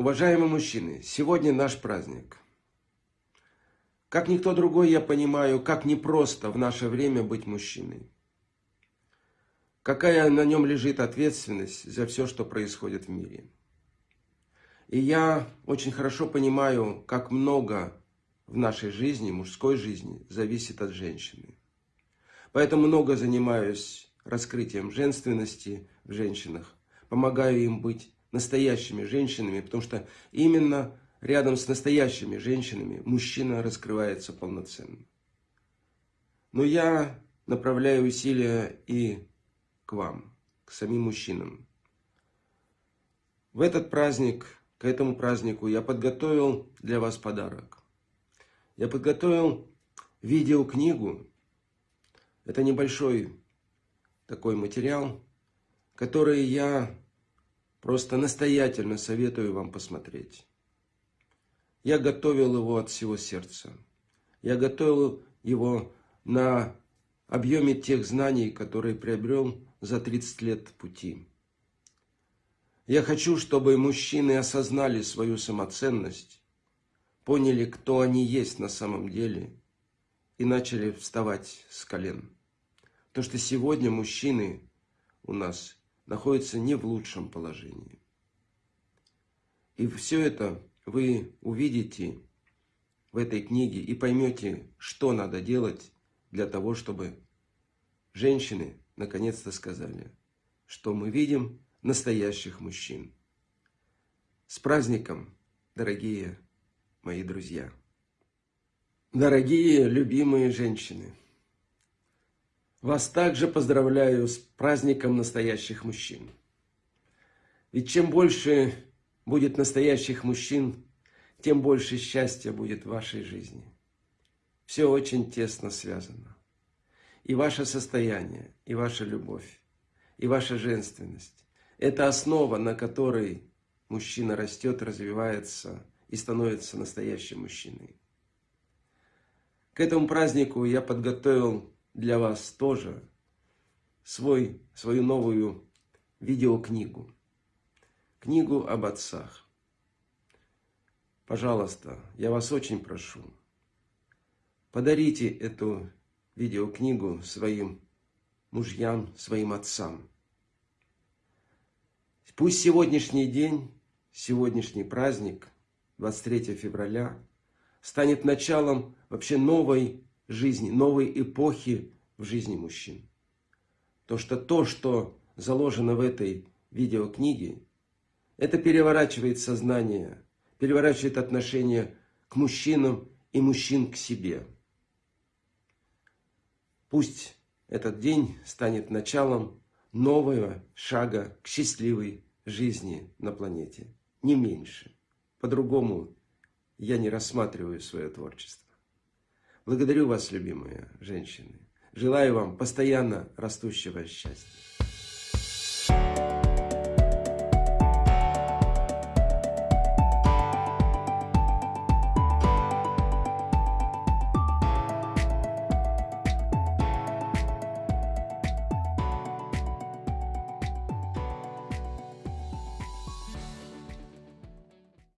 Уважаемые мужчины, сегодня наш праздник. Как никто другой я понимаю, как непросто в наше время быть мужчиной. Какая на нем лежит ответственность за все, что происходит в мире. И я очень хорошо понимаю, как много в нашей жизни, мужской жизни, зависит от женщины. Поэтому много занимаюсь раскрытием женственности в женщинах, помогаю им быть настоящими женщинами, потому что именно рядом с настоящими женщинами мужчина раскрывается полноценно. Но я направляю усилия и к вам, к самим мужчинам. В этот праздник, к этому празднику я подготовил для вас подарок. Я подготовил видеокнигу. Это небольшой такой материал, который я просто настоятельно советую вам посмотреть. Я готовил его от всего сердца. Я готовил его на объеме тех знаний, которые приобрел за 30 лет пути. Я хочу, чтобы мужчины осознали свою самоценность, поняли, кто они есть на самом деле, и начали вставать с колен. Потому что сегодня мужчины у нас находятся не в лучшем положении. И все это вы увидите в этой книге и поймете, что надо делать для того, чтобы женщины наконец-то сказали, что мы видим настоящих мужчин. С праздником, дорогие мои друзья! Дорогие, любимые женщины! Вас также поздравляю с праздником настоящих мужчин. Ведь чем больше будет настоящих мужчин, тем больше счастья будет в вашей жизни. Все очень тесно связано. И ваше состояние, и ваша любовь, и ваша женственность – это основа, на которой мужчина растет, развивается и становится настоящим мужчиной. К этому празднику я подготовил для вас тоже свой, свою новую видеокнигу. Книгу об отцах. Пожалуйста, я вас очень прошу, подарите эту видеокнигу своим мужьям, своим отцам. Пусть сегодняшний день, сегодняшний праздник, 23 февраля, станет началом вообще новой жизни, новой эпохи в жизни мужчин. То, что то, что заложено в этой видеокниге, это переворачивает сознание, переворачивает отношение к мужчинам и мужчин к себе. Пусть этот день станет началом нового шага к счастливой жизни на планете. Не меньше. По-другому я не рассматриваю свое творчество. Благодарю вас, любимые женщины. Желаю вам постоянно растущего счастья.